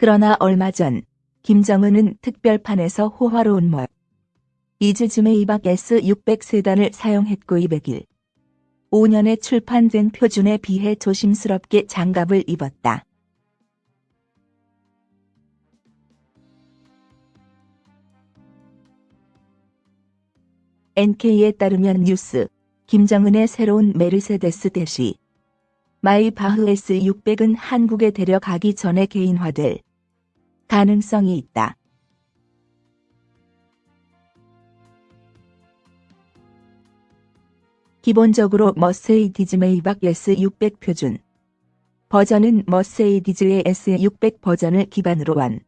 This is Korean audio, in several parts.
그러나 얼마 전 김정은은 특별판에서 호화로운 모 이즈즘의 이박 S600 세단을 사용했고 200일 5년에 출판된 표준에 비해 조심스럽게 장갑을 입었다. NK에 따르면 뉴스, 김정은의 새로운 메르세데스 대시 마이바흐 S600은 한국에 데려가기 전에 개인화될 가능성이 있다. 기본적으로 머세이디즈 메이박 S600 표준 버전은 머세이디즈의 S600 버전을 기반으로 한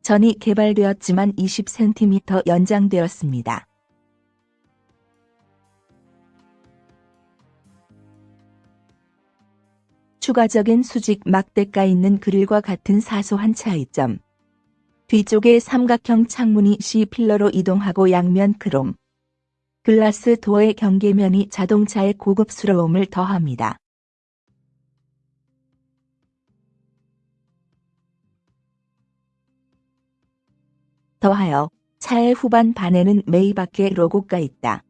전이 개발되었지만 20cm 연장되었습니다. 추가적인 수직 막대가 있는 그릴과 같은 사소한 차이점. 뒤쪽에 삼각형 창문이 C필러로 이동하고 양면 크롬. 글라스 도어의 경계면이 자동차의 고급스러움을 더합니다. 더하여 차의 후반 반에는 메이바케 로고가 있다.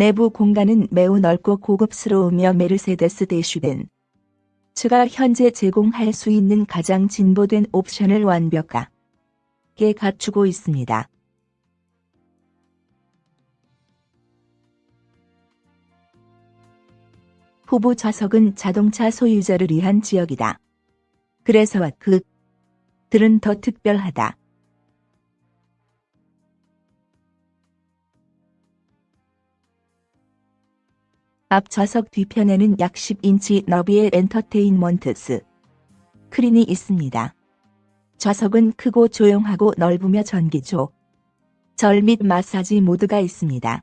내부 공간은 매우 넓고 고급스러우며 메르세데스 대슈벤 측가 현재 제공할 수 있는 가장 진보된 옵션을 완벽하게 갖추고 있습니다. 후보 좌석은 자동차 소유자를 위한 지역이다. 그래서 그 들은 더 특별하다. 앞 좌석 뒤편에는 약 10인치 너비의 엔터테인먼트 스크린이 있습니다. 좌석은 크고 조용하고 넓으며 전기조, 절 및 마사지 모드가 있습니다.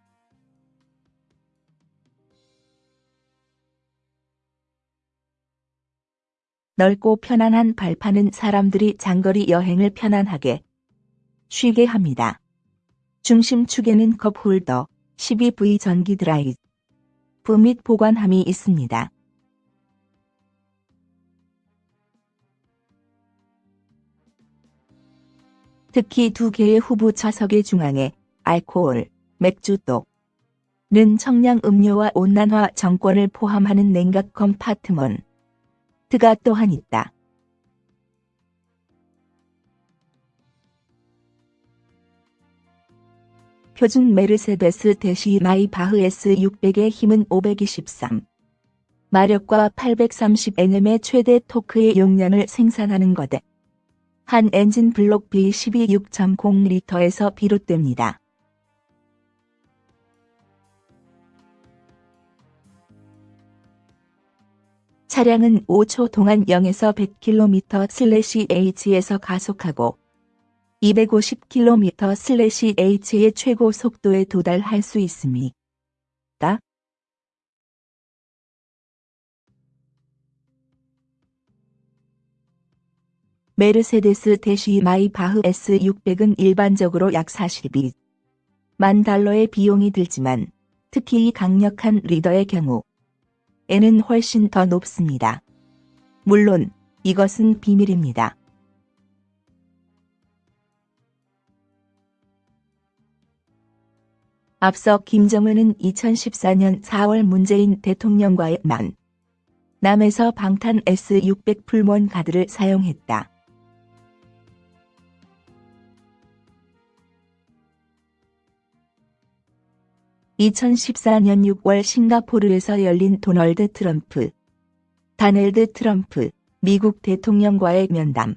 넓고 편안한 발판은 사람들이 장거리 여행을 편안하게 쉬게 합니다. 중심축에는 컵홀더, 12V 전기 드라이브, 납부 및 보관함이 있습니다. 특히 두 개의 후보 좌석의 중앙에 알코올, 맥주독 는 청량 음료와 온난화 정권을 포함하는 냉각 컴파트먼트가 또한 있다. 표준 메르세데스 대시 마이바흐 S600의 힘은 523. 마력과 830Nm의 최대 토크의 용량을 생산하는 것에 한 엔진 블록 B12 6.0리터에서 비롯됩니다. 차량은 5초 동안 0에서 100km/h에서 가속하고 250km/h의 최고 속도에 도달할 수 있습니다. 메르세데스 대시 마이바흐 S600은 일반적으로 약 42만 달러의 비용이 들지만 특히 이 강력한 리더의 경우 에는 훨씬 더 높습니다. 물론 이것은 비밀입니다. 앞서 김정은은 2014년 4월 문재인 대통령과의 만 남에서 방탄 S600 풀몬 가드를 사용했다. (2014년 6월) 싱가포르에서 열린 도널드 트럼프, 다넬드 트럼프 미국 대통령과의 면담